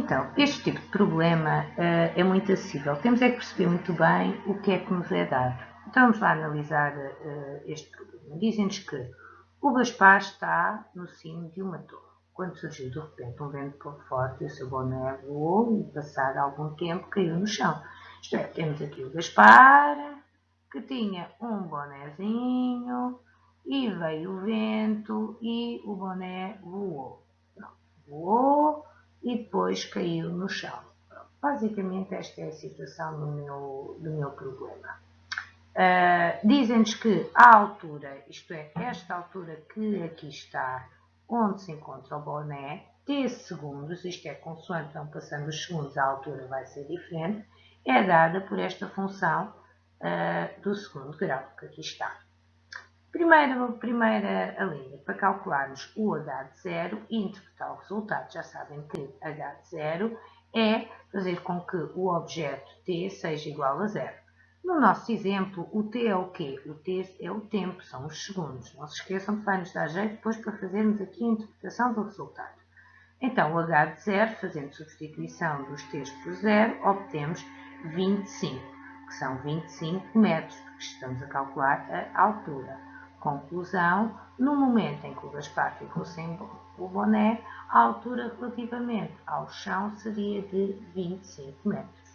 Então, este tipo de problema uh, é muito acessível. Temos é que perceber muito bem o que é que nos é dado. Então vamos lá analisar uh, este problema. Dizem-nos que o Gaspar está no cimo de uma torre. Quando surgiu de repente um vento forte, o seu boné voou e, passado algum tempo, caiu no chão. Isto é, temos aqui o Gaspar, que tinha um bonézinho, e veio o vento e o boné voou. Pronto, voou e depois caiu no chão. Basicamente esta é a situação do meu, do meu problema. Uh, Dizem-nos que a altura, isto é, esta altura que aqui está, onde se encontra o boné, t segundos, isto é, consoante vão passando os segundos, a altura vai ser diferente, é dada por esta função uh, do segundo grau, que aqui está. Primeira, linha, para calcularmos o h de zero e interpretar o resultado. Já sabem que h de zero é fazer com que o objeto t seja igual a zero. No nosso exemplo, o t é o quê? O t é o tempo, são os segundos. Não se esqueçam que vai nos dar jeito depois para fazermos aqui a interpretação do resultado. Então, o h de zero, fazendo substituição dos t por zero, obtemos 25, que são 25 metros, porque estamos a calcular a altura. Conclusão, no momento em que o Gaspar ficou sem o boné, a altura relativamente ao chão seria de 25 metros.